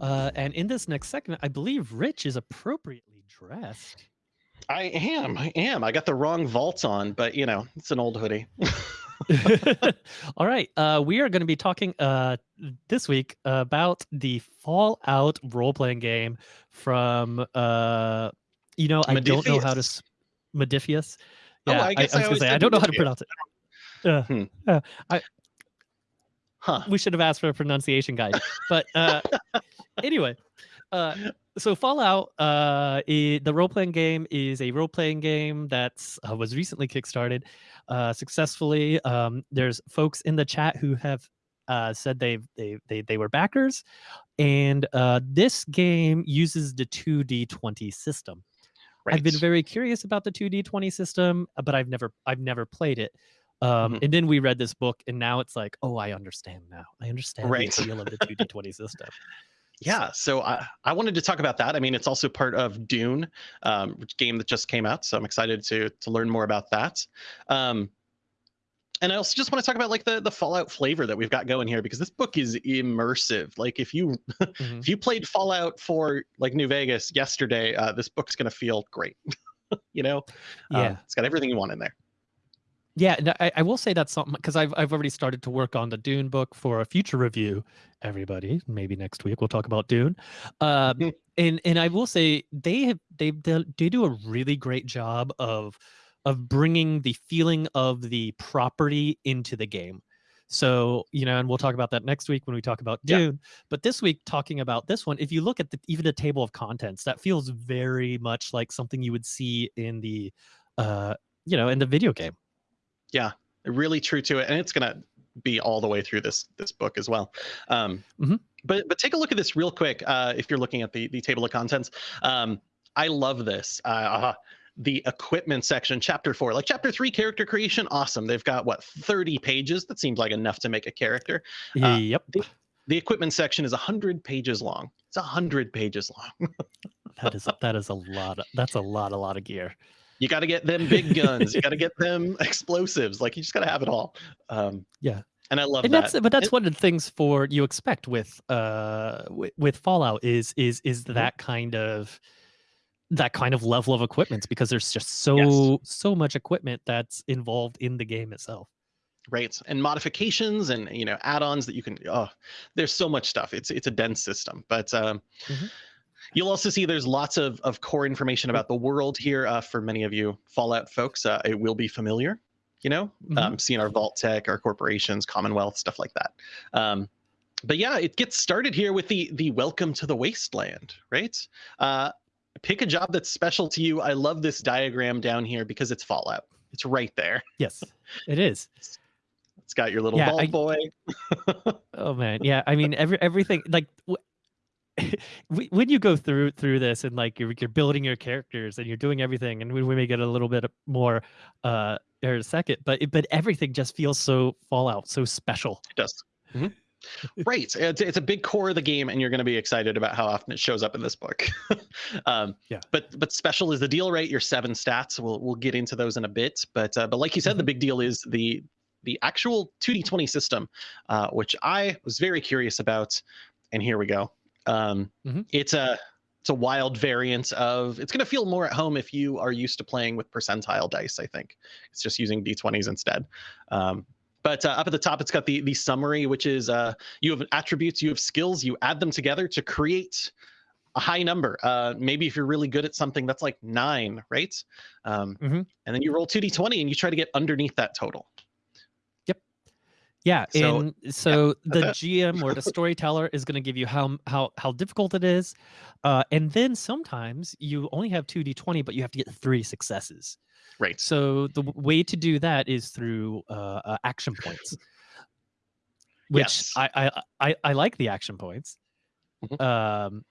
Uh, and in this next segment, I believe Rich is appropriately dressed. I am. I am. I got the wrong vault on, but you know, it's an old hoodie. All right. Uh, we are going to be talking uh, this week about the Fallout role playing game from, uh, you know, I don't know how to. Modiphius. Oh, Yeah, I I, guess I I was going to say, I don't know how to pronounce it. Uh, Hmm. uh, I, Huh. we should have asked for a pronunciation guide. But uh, anyway, uh, so Fallout, uh, i the role playing game is a role playing game that uh, was recently kickstarted uh, successfully. Um, there's folks in the chat who have uh, said they they they they were backers, and uh, this game uses the two D twenty system. I've been very curious about the 2d20 system, uh, but I've never I've never played it. Um, Mhm. And then we read this book, and now it's like, oh, I understand now. I understand Right. the appeal of the 2d20 system. Yeah, so I, I wanted to talk about that. I mean, it's also part of Dune, um, which game that just came out. So I'm excited to to learn more about that. Um, and I also just want to talk about like the the Fallout flavor that we've got going here because this book is immersive. Like if you Mhm. if you played Fallout for like New Vegas yesterday, uh, this book's gonna feel great. you know, Um, Yeah, it's got everything you want in there. Yeah. no, I, I will say that's something because I've I've already started to work on the Dune book for a future review. Everybody, maybe next week we'll talk about Dune. Um, and and I will say they have they they do a really great job of of bringing the feeling of the property into the game. So you know, and we'll talk about that next week when we talk about Yeah. Dune. But this week, talking about this one, if you look at the even the table of contents, that feels very much like something you would see in the, uh, you know, in the video game. Really true to it and it's going to be all the way through this this book as well. Um Mhm. but but take a look at this real quick uh if you're looking at the the table of contents. Um i love this uh the equipment section chapter four like chapter three character creation awesome. They've got what 30 pages? That seems like enough to make a character. Uh, yep, the equipment section is 100 pages long. It's 100 pages long. That is that is a lot. Of, that's a lot, a lot of gear. You got to get them big guns. You got to get them explosives. Like you just got to have it all. Um Yeah. and i love and that. that's but that's It- one of the things for you expect with uh with, fallout is is is Mhm. that kind of that kind of level of equipment because there's just so so much equipment that's involved in the game itself. Right. And modifications and you know add-ons that you can oh there's so much stuff. It's it's a dense system. But um Mhm. You'll also see there's lots of of core information about the world here uh, for many of you fallout folks uh, it will be familiar you know? Mhm. um, seeing our Vault-Tec our corporations commonwealth stuff like that. Um but yeah it gets started here with the the welcome to the wasteland right? Uh pick a job that's special to you. I love this diagram down here because it's fallout. It's right there. Yes it is. It's got your little Yeah, Vault I- boy. Oh man. Yeah i mean every everything like when you go through through this and like you're, you're building your characters and you're doing everything and we, we may get a little bit more uh in a second but but everything just feels so fallout so special It does. Mhm. right. It's, it's a big core of the game, and you're going to be excited about how often it shows up in this book. um, Yeah. But but special is the deal, right? Your seven stats. We'll we'll get into those in a bit. But uh, but like you said, the Mhm. big deal is the the actual 2d20 system, uh, which I was very curious about. And here we go. Um, Mhm. It's a it's a wild variant of. It's going to feel more at home if you are used to playing with percentile dice. I think it's just using d20s instead. Um, but uh, up at the top, it's got the the summary, which is uh, you have attributes, you have skills, you add them together to create a high number. Uh, maybe if you're really good at something, that's like nine, right? Um, Mhm. And then you roll two d20 and you try to get underneath that total. Yeah, So- and so the that's GM or the storyteller is going to give you how how how difficult it is, uh, and then sometimes you only have two d20, but you have to get three successes. Right. So the way to do that is through uh, uh, action points, which Yes. I, I I I like the action points, Mhm. um,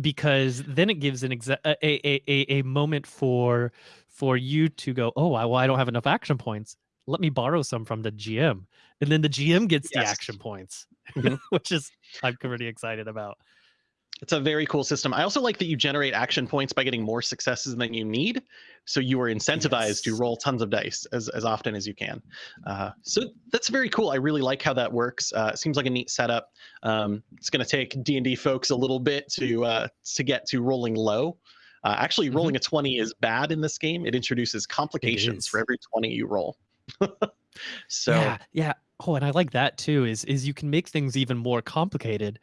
because then it gives an exa- a, a a a moment for for you to go, oh, I, well, I don't have enough action points. Let me borrow some from the GM, and then the GM gets the action points, Mhm. which is I'm pretty excited about. It's a very cool system. I also like that you generate action points by getting more successes than you need. So you are incentivized yes. to roll tons of dice as, as often as you can. Uh, so that's very cool. I really like how that works. Uh, it seems like a neat setup. Um, it's going to take D&D folks a little bit to uh, to get to rolling low. Uh, actually, rolling mm-hmm. a 20 is bad in this game. It introduces complications for every 20 you roll. so yeah, yeah. Oh, and I like that too. Is is you can make things even more complicated.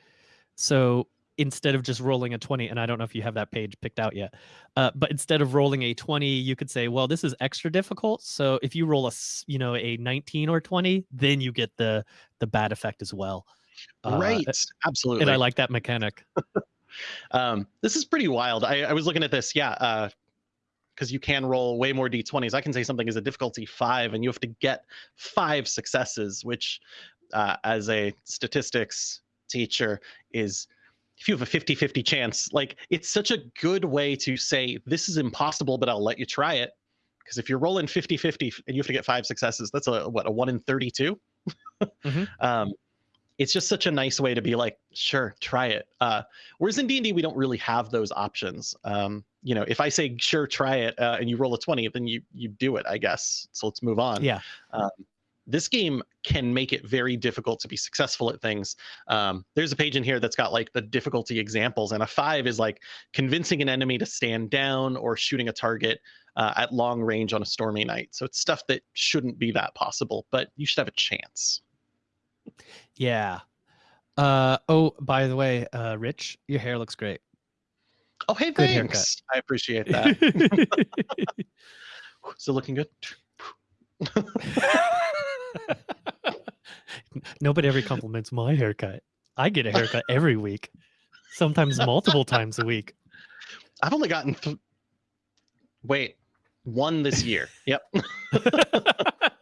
So instead of just rolling a 20 and i don't know if you have that page picked out yet uh, but instead of rolling a 20 you could say well this is extra difficult so if you roll a you know a 19 or 20 then you get the the bad effect as well uh, right absolutely and i like that mechanic um, this is pretty wild I, I was looking at this yeah uh, because you can roll way more d20s. I can say something is a difficulty five, and you have to get five successes, which, uh, as a statistics teacher, is if you have a 50 50 chance, like it's such a good way to say, this is impossible, but I'll let you try it. Because if you're rolling 50 50 and you have to get five successes, that's a what, a one in 32? mm-hmm. um, it's just such a nice way to be like, sure, try it. Uh, whereas in D&D, we don't really have those options. Um, you know, if I say, sure, try it, uh, and you roll a 20, then you you do it, I guess. So let's move on. Yeah. Um, this game can make it very difficult to be successful at things. Um, there's a page in here that's got like the difficulty examples, and a five is like convincing an enemy to stand down or shooting a target uh, at long range on a stormy night. So it's stuff that shouldn't be that possible, but you should have a chance. Yeah. Uh, oh, by the way, uh, Rich, your hair looks great. Oh, hey, good thanks. Haircut. I appreciate that. Still looking good. Nobody ever compliments my haircut. I get a haircut every week, sometimes multiple times a week. I've only gotten, wait, one this year. Yep.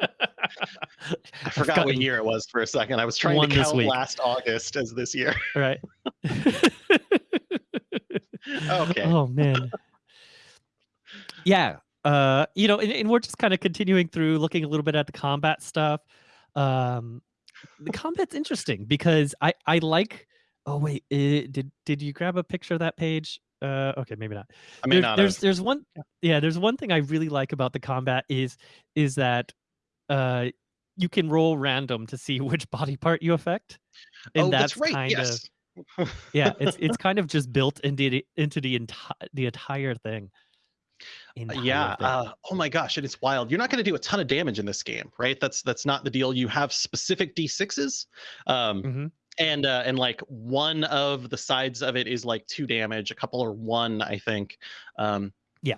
I forgot what year it was for a second. I was trying to count last August as this year. Right. okay. Oh man. Yeah. Uh, you know, and, and we're just kind of continuing through, looking a little bit at the combat stuff. Um, the combat's interesting because I I like. Oh wait, it, did did you grab a picture of that page? Uh, okay, maybe not. I mean, there, there's there's one yeah, there's one thing I really like about the combat is is that uh you can roll random to see which body part you affect, and oh, that's, that's right. Kind yes. of yeah, it's it's kind of just built into the, into the entire the entire thing. Uh, yeah. Uh, oh my gosh, and it is wild. You're not going to do a ton of damage in this game, right? That's that's not the deal. You have specific d6s, um, mm-hmm. and uh, and like one of the sides of it is like two damage. A couple are one, I think. Um, yeah.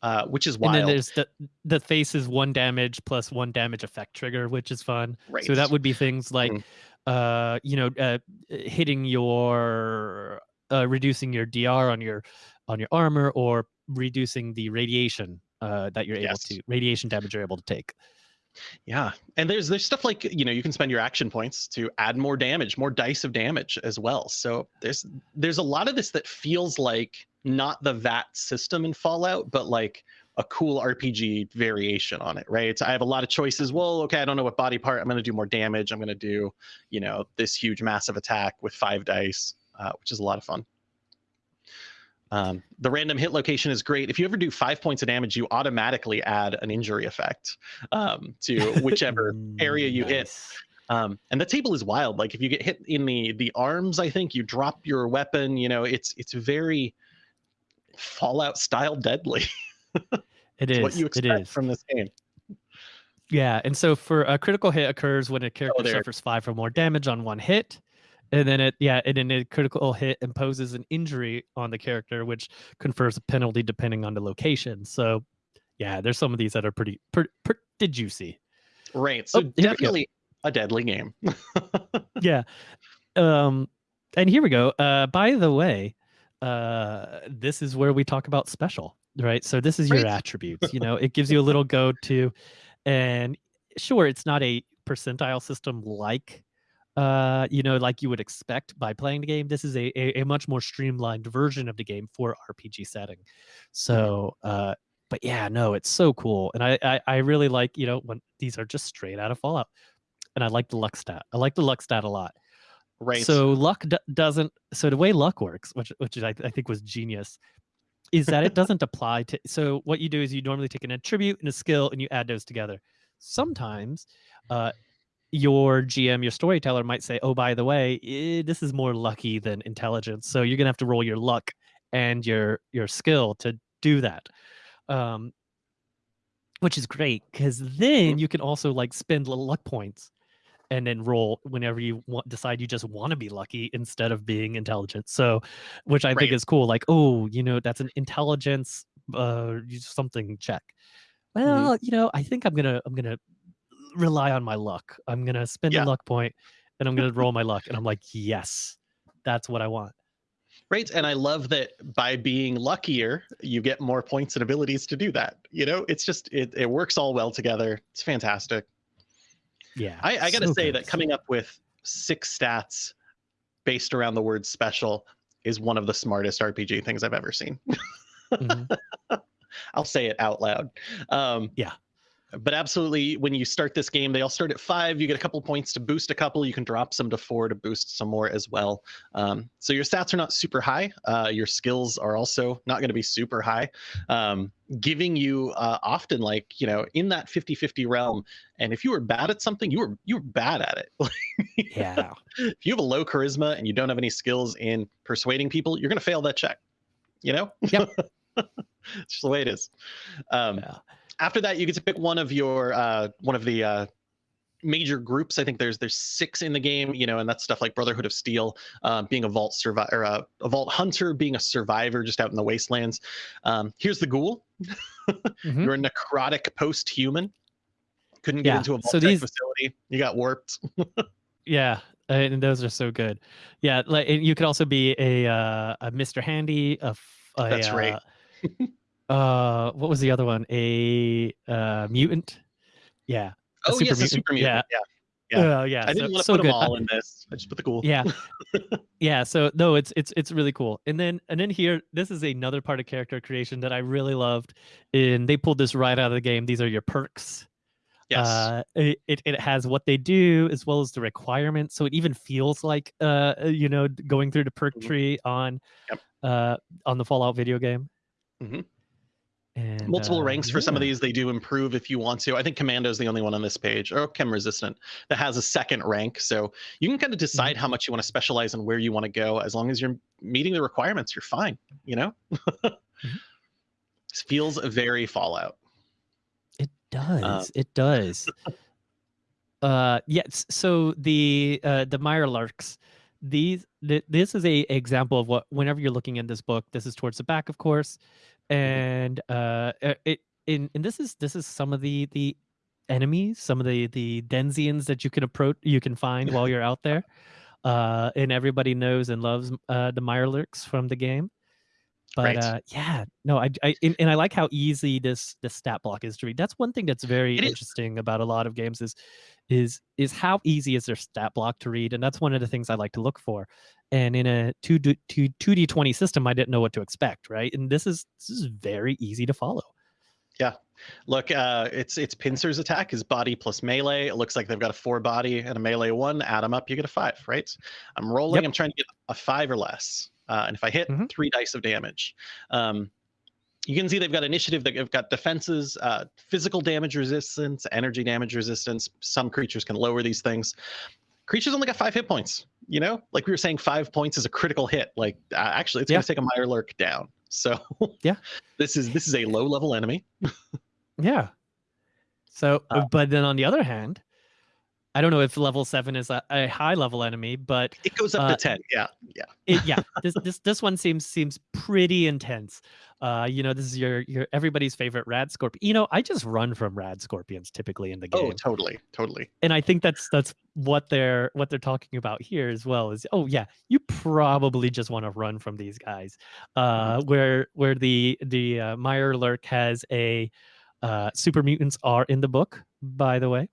Uh, which is wild. And then there's the the face is one damage plus one damage effect trigger, which is fun. Right. So that would be things like, mm. uh, you know, uh, hitting your, uh, reducing your DR on your on your armor or reducing the radiation uh, that you're able yes. to radiation damage you're able to take. Yeah, and there's there's stuff like you know you can spend your action points to add more damage, more dice of damage as well. So there's there's a lot of this that feels like not the VATS system in Fallout, but like a cool RPG variation on it, right? So I have a lot of choices. Well, okay, I don't know what body part. I'm going to do more damage. I'm going to do, you know, this huge massive attack with five dice, uh, which is a lot of fun. Um, the random hit location is great. If you ever do five points of damage, you automatically add an injury effect um, to whichever area you nice. hit. Um, and the table is wild. Like if you get hit in the the arms, I think you drop your weapon. You know, it's it's very Fallout style deadly. it is what you expect from this game. Yeah, and so for a critical hit occurs when a character oh, suffers five or more damage on one hit and then it yeah and then a critical hit imposes an injury on the character which confers a penalty depending on the location. So yeah there's some of these that are pretty pretty, pretty juicy right so oh, definitely a deadly game. Yeah um and here we go uh by the way uh this is where we talk about special right so this is your right. attributes you know it gives you a little go to and sure it's not a percentile system like uh, you know, like you would expect by playing the game. This is a, a, a much more streamlined version of the game for RPG setting. So, uh, but yeah, no, it's so cool, and I, I I really like you know when these are just straight out of Fallout, and I like the luck stat. I like the luck stat a lot. Right. So luck d- doesn't. So the way luck works, which which I, I think was genius, is that it doesn't apply to. So what you do is you normally take an attribute and a skill and you add those together. Sometimes, uh, your GM, your storyteller might say, "Oh, by the way, eh, this is more lucky than intelligence, so you're gonna have to roll your luck and your your skill to do that." Um, which is great because then Mhm. you can also like spend little luck points and then roll whenever you want, decide you just want to be lucky instead of being intelligent. So, which I think is cool. Like, oh, you know, that's an intelligence uh something check. Mhm. Well, you know, I think I'm gonna I'm gonna rely on my luck. I'm gonna spend Yeah. a luck point and I'm gonna roll my luck. And I'm like, yes, that's what I want. Right. And I love that by being luckier, you get more points and abilities to do that. You know, it's just it it works all well together. It's fantastic. Yeah. I, I gotta so say good. that coming up with six stats based around the word special is one of the smartest RPG things I've ever seen. Mhm. I'll say it out loud. Um, Yeah. But absolutely, when you start this game, they all start at five. You get a couple points to boost a couple. You can drop some to four to boost some more as well. Um, so your stats are not super high. Uh, your skills are also not going to be super high, um, giving you uh, often like you know in that 50-50 realm. And if you were bad at something, you were you were bad at it. Yeah. if you have a low charisma and you don't have any skills in persuading people, you're going to fail that check. You know? Yep. it's just the way it is. Um, Yeah. After that, you get to pick one of your uh, one of the uh, major groups. I think there's there's six in the game. You know, and that's stuff like Brotherhood of Steel, uh, being a vault survivor, uh, a vault hunter, being a survivor just out in the wastelands. Um, here's the ghoul. Mhm. You're a necrotic post-human. Couldn't get Yeah, into a vault so these- facility. You got warped. Yeah, and those are so good. Yeah, like and you could also be a uh, a Mr. Handy. A, a That's right. Uh, uh, what was the other one? A uh, mutant. Yeah. a oh super yes, mutant. super mutant. Yeah. Yeah. Yeah. Uh, yeah. I didn't so, want to so put good. them all in this. I just put the cool. yeah yeah so no it's it's it's really cool and then and then here this is another part of character creation that i really loved and they pulled this right out of the game these are your perks Yes. uh it, it, has what they do as well as the requirements so it even feels like uh uh, you know going through the perk Mhm. tree on Yep. uh on the fallout video game Mhm. And Multiple uh, ranks for some of these. They do improve if you want to. I think Commando is the only one on this page, or Chem Resistant, that has a second rank. So you can kind of decide Mm-hmm. how much you want to specialize and where you want to go. As long as you're meeting the requirements, you're fine. You know. Mm-hmm. Feels very Fallout. It does. it does. uh yes. So the uh the Mirelurks, these th- this is a example of what whenever you're looking in this book, this is towards the back, of course. And uh uh, it in and this is this is some of the the enemies, some of the the Denzians that you can approach you can find while you're out there. Uh and everybody knows and loves uh the Mirelurks from the game. But Right. uh, yeah, no, I, I and, and I like how easy this this stat block is to read. That's one thing that's very It is. interesting about a lot of games is is is how easy is their stat block to read, and that's one of the things I like to look for. And in a two d two two d twenty system, I didn't know what to expect, right? And this is this is very easy to follow. Yeah. Look, uh, it's it's Pincer's attack is body plus melee. It looks like they've got a four body and a melee one. Add them up, you get a five, right? I'm rolling. Yep. I'm trying to get a five or less, uh, and if I hit, Mhm. three dice of damage. Um, you can see they've got initiative. They've got defenses, uh, physical damage resistance, energy damage resistance. Some creatures can lower these things. Creatures only got five hit points. You know, like we were saying, five points is a critical hit. Like uh, actually, it's Yeah. going to take a Mirelurk down. So Yeah. this is this is a low level enemy. Yeah. So, Uh, but then on the other hand, I don't know if level seven is a, a high level enemy, but It goes up Uh, to ten. Yeah, yeah. it, yeah, this this this one seems seems pretty intense. Uh, you know, this is your your everybody's favorite rad scorpion. You know, I just run from rad scorpions typically in the game, Oh, totally, totally. and I think that's that's what they're what they're talking about here as well. Is oh yeah, you probably just want to run from these guys. Uh, where where the the uh, Mirelurk has a uh, super mutants are in the book, by the way.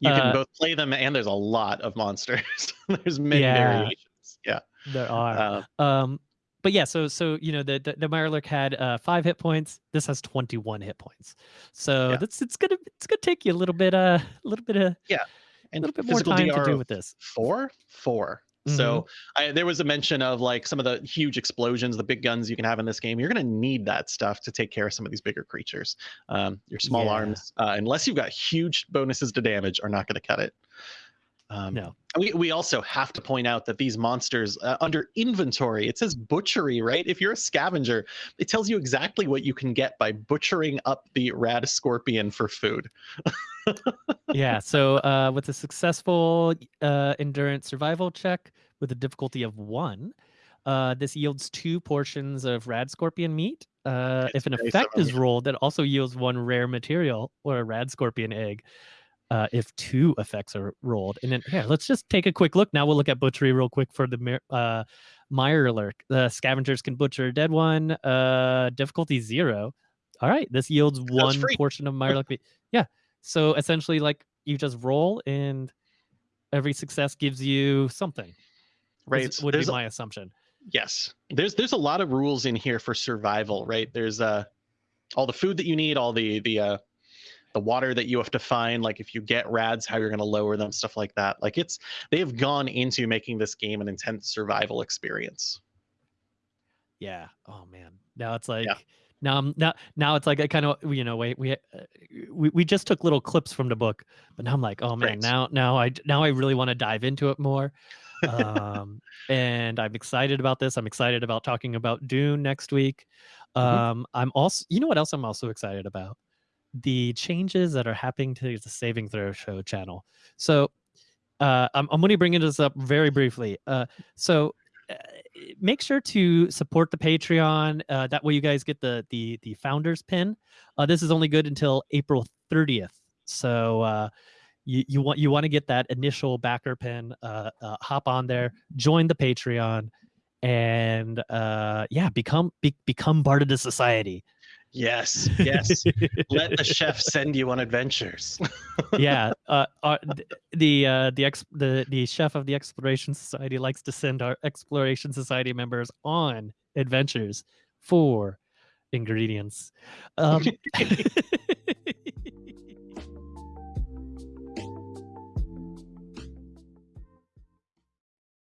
You can Uh, both play them, and there's a lot of monsters. there's many Yeah. variations. Yeah. There are. Uh, Um, but yeah, so so you know the the, the Mirelurk had uh, five hit points. This has twenty one hit points. So Yeah. that's it's gonna it's gonna take you a little bit uh a little bit of yeah, and a little bit more time DR to do with this. Four, four. So I, there was a mention of like some of the huge explosions, the big guns you can have in this game. You're going to need that stuff to take care of some of these bigger creatures. Um, your small Yeah. arms, uh, unless you've got huge bonuses to damage, are not going to cut it. Um, No. We, we also have to point out that these monsters uh, under inventory, it says butchery, right? If you're a scavenger, it tells you exactly what you can get by butchering up the rad scorpion for food. yeah. So uh, with a successful uh, endurance survival check with a difficulty of one, uh, this yields two portions of rad scorpion meat. Uh, if an effect is rolled, it also yields one rare material or a rad scorpion egg. Uh, if two effects are rolled, and then here, let's just take a quick look. Now we'll look at butchery real quick for the uh, Mirelurk. The scavengers can butcher a dead one. Uh, difficulty zero. All right, this yields one portion of Meyer meat. Yeah, so essentially, like you just roll, and every success gives you something. Right. would be There's a- my assumption. Yes. There's there's a lot of rules in here for survival, right? There's uh all the food that you need, all the the uh the water that you have to find, like if you get rads, how you're gonna lower them, stuff like that. Like it's they have gone into making this game an intense survival experience. Yeah. Oh man. Now it's like Yeah now I'm now now it's like I kind of you know wait we uh, we we just took little clips from the book, but now I'm like oh man Right. now now I now I really want to dive into it more. um and I'm excited about this. I'm excited about talking about Dune next week. Mhm. Um I'm also you know what else I'm also excited about? The changes that are happening to the Saving Throw Show channel. So uh, I'm, I'm going to bring this up very briefly. Uh, so uh, make sure to support the Patreon. Uh, that way, you guys get the the the founders pin. Uh, this is only good until April 30th. So uh, you you want you want to get that initial backer pin. Uh, uh, hop on there, join the Patreon, and uh, yeah, become be, become part of the society. Yes, yes. Let the chef send you on adventures. yeah, uh, the uh, the ex the the chef of the Exploration Society likes to send our Exploration Society members on adventures for ingredients. Um,